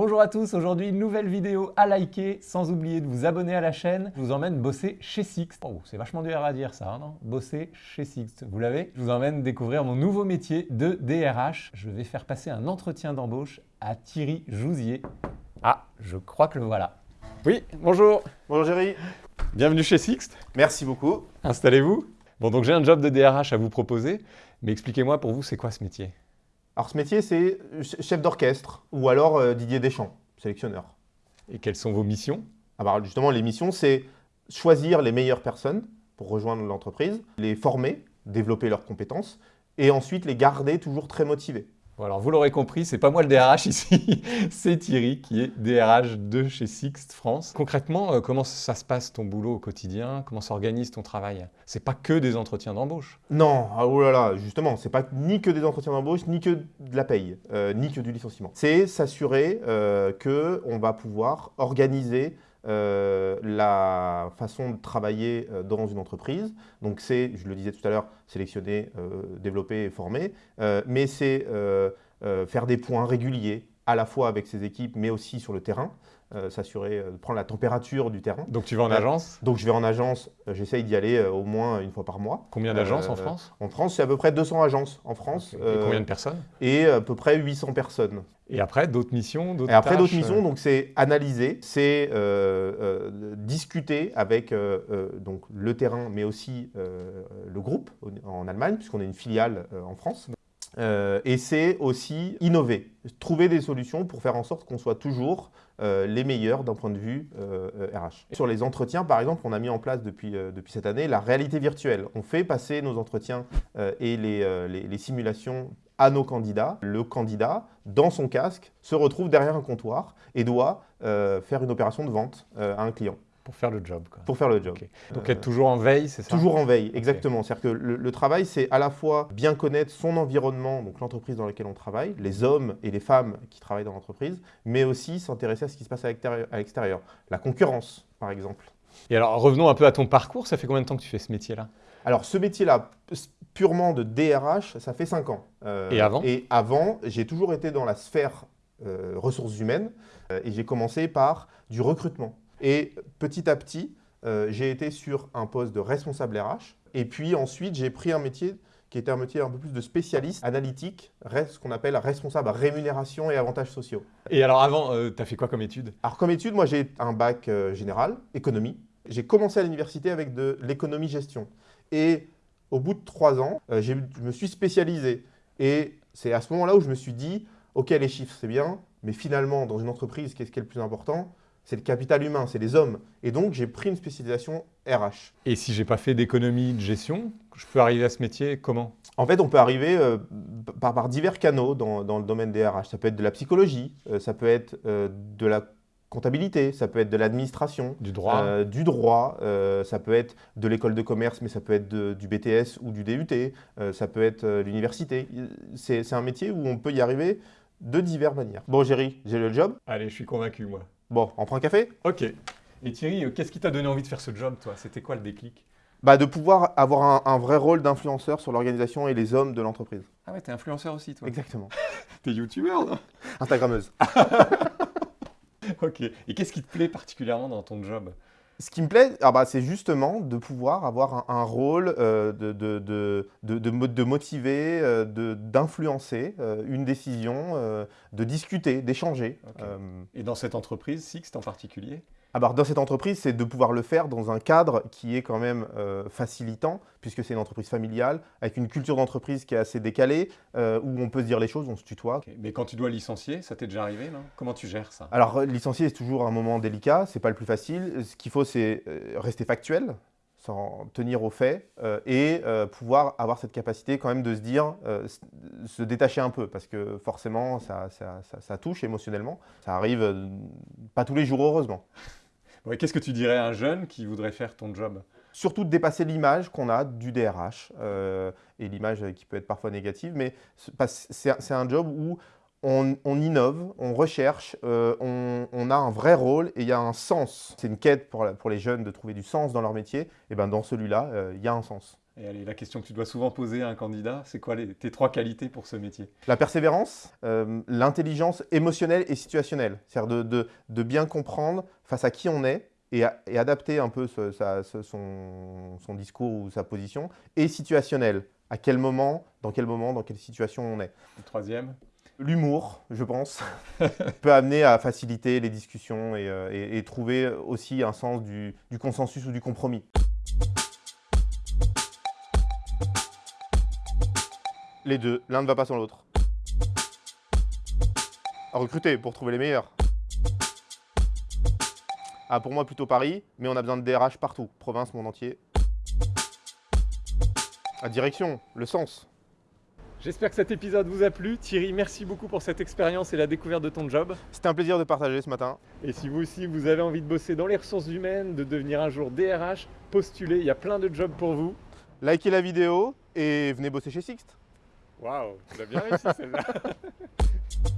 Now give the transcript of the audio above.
Bonjour à tous, aujourd'hui une nouvelle vidéo à liker, sans oublier de vous abonner à la chaîne. Je vous emmène bosser chez Sixt. Oh, c'est vachement dur à dire ça, hein, non? Bosser chez Sixt, vous l'avez? Je vous emmène découvrir mon nouveau métier de DRH. Je vais faire passer un entretien d'embauche à Thierry Jouzier. Ah, je crois que le voilà. Oui, bonjour Bonjour Géry Bienvenue chez Sixt. Merci beaucoup. Installez-vous. Bon, donc j'ai un job de DRH à vous proposer, mais expliquez-moi pour vous, c'est quoi ce métier? Alors ce métier, c'est chef d'orchestre ou alors euh, Didier Deschamps, sélectionneur. Et quelles sont vos missions? Ah bah, justement, les missions, c'est choisir les meilleures personnes pour rejoindre l'entreprise, les former, développer leurs compétences et ensuite les garder toujours très motivés. Alors vous l'aurez compris, c'est pas moi le DRH ici, c'est Thierry qui est DRH de chez Sixt France. Concrètement, euh, comment ça se passe ton boulot au quotidien? Comment s'organise ton travail? C'est pas que des entretiens d'embauche. Non, ah, oh là là, justement, c'est pas ni que des entretiens d'embauche, ni que de la paye, euh, ni que du licenciement. C'est s'assurer euh, qu'on va pouvoir organiser euh, la façon de travailler euh, dans une entreprise. Donc c'est, je le disais tout à l'heure, sélectionner, euh, développer et former, mais c'est faire des points réguliers à la fois avec ses équipes, mais aussi sur le terrain. Euh, s'assurer de prendre la température du terrain. Donc tu vas en agence? Donc je vais en agence, j'essaye d'y aller au moins une fois par mois. Combien d'agences en France? En France, c'est à peu près 200 agences en France. Et combien de personnes? Et à peu près 800 personnes. Et après, d'autres missions Et après, d'autres missions, donc c'est analyser, c'est discuter avec donc, le terrain, mais aussi le groupe en Allemagne, puisqu'on est une filiale en France. Euh, et c'est aussi innover, trouver des solutions pour faire en sorte qu'on soit toujours euh, les meilleurs d'un point de vue RH. Euh, Sur les entretiens, par exemple, on a mis en place depuis, cette année la réalité virtuelle. On fait passer nos entretiens et les, simulations à nos candidats. Le candidat, dans son casque, se retrouve derrière un comptoir et doit faire une opération de vente à un client. Pour faire le job. Pour faire le job. Donc être toujours en veille, c'est ça? Toujours en veille, exactement. C'est-à-dire que le, travail, c'est à la fois bien connaître son environnement, donc l'entreprise dans laquelle on travaille, les hommes et les femmes qui travaillent dans l'entreprise, mais aussi s'intéresser à ce qui se passe à l'extérieur. La concurrence, par exemple. Et alors, revenons un peu à ton parcours. Ça fait combien de temps que tu fais ce métier-là? Alors, ce métier-là, purement de DRH, ça fait 5 ans. Euh, et avant? Et avant, j'ai toujours été dans la sphère euh, ressources humaines euh, et j'ai commencé par du recrutement. Et petit à petit, euh, j'ai été sur un poste de responsable RH. Et puis ensuite, j'ai pris un métier qui était un métier un peu plus de spécialiste analytique, ce qu'on appelle responsable rémunération et avantages sociaux. Et alors avant, euh, tu as fait quoi comme étude? Alors comme étude, moi j'ai un bac euh, général, économie. J'ai commencé à l'université avec de l'économie-gestion. Et au bout de trois ans, je me suis spécialisé. Et c'est à ce moment-là où je me suis dit, ok les chiffres c'est bien, mais finalement dans une entreprise, qu'est-ce qui est le plus important? C'est le capital humain, c'est les hommes. Et donc, j'ai pris une spécialisation RH. Et si j'ai pas fait d'économie de gestion, je peux arriver à ce métier comment? En fait, on peut arriver euh, par, divers canaux dans, le domaine des RH. Ça peut être de la psychologie, euh, ça peut être euh, de la comptabilité, ça peut être de l'administration, du droit, du droit ça peut être de l'école de commerce, mais ça peut être du BTS ou du DUT, ça peut être l'université. C'est un métier où on peut y arriver de diverses manières. Bon, Géry, j'ai le job. Allez, je suis convaincu, moi. Bon, on prend un café? Ok. Et Thierry, euh, qu'est-ce qui t'a donné envie de faire ce job, toi? C'était quoi le déclic? Bah, De pouvoir avoir un, vrai rôle d'influenceur sur l'organisation et les hommes de l'entreprise. Ah ouais, t'es influenceur aussi, toi Exactement. t'es youtubeur, non? Instagrammeuse. ok. Et qu'est-ce qui te plaît particulièrement dans ton job? Ce qui me plaît, ah bah, c'est justement de pouvoir avoir un, rôle euh, de, de, de, de, motiver, euh, d'influencer euh, une décision, de discuter, d'échanger. Et dans cette entreprise, Sixt en particulier? Alors, dans cette entreprise, c'est de pouvoir le faire dans un cadre qui est quand même euh, facilitant, puisque c'est une entreprise familiale, avec une culture d'entreprise qui est assez décalée, euh, où on peut se dire les choses, on se tutoie. Mais quand tu dois licencier, ça t'est déjà arrivé, Comment tu gères ça? Alors, licencier, c'est toujours un moment délicat, c'est pas le plus facile. Ce qu'il faut, c'est euh, rester factuel, s'en tenir aux faits et pouvoir avoir cette capacité quand même de se dire, se détacher un peu parce que forcément ça, ça, ça touche émotionnellement. Ça arrive pas tous les jours heureusement. Qu'est-ce que tu dirais à un jeune qui voudrait faire ton job? Surtout de dépasser l'image qu'on a du DRH, euh, et l'image qui peut être parfois négative, mais c'est un job où on, innove, on recherche, euh, on, a un vrai rôle et il y a un sens. C'est une quête pour, pour, les jeunes de trouver du sens dans leur métier, et ben dans celui-là, euh, il y a un sens. Et allez, la question que tu dois souvent poser à un candidat, c'est quoi les, tes trois qualités pour ce métier? La persévérance, euh, l'intelligence émotionnelle et situationnelle. C'est-à-dire de, de- de bien comprendre face à qui on est et, a- et adapter un peu ce- sa- ce- son, son discours ou sa position. Et situationnelle. À quel moment, dans quel moment, dans quelle situation on est. Le troisième? L'humour, je pense, peut amener à faciliter les discussions et, euh, trouver aussi un sens du, consensus ou du compromis. Les deux, l'un ne va pas sans l'autre. Recruter pour trouver les meilleurs. Ah, pour moi, plutôt Paris, mais on a besoin de DRH partout, province, monde entier. La direction, le sens. J'espère que cet épisode vous a plu. Thierry, merci beaucoup pour cette expérience et la découverte de ton job. C'était un plaisir de partager ce matin. Et si vous aussi, vous avez envie de bosser dans les ressources humaines, de devenir un jour DRH, postulez, il y a plein de jobs pour vous. Likez la vidéo et venez bosser chez Sixt. Waouh, tu l'as bien réussi celle-là.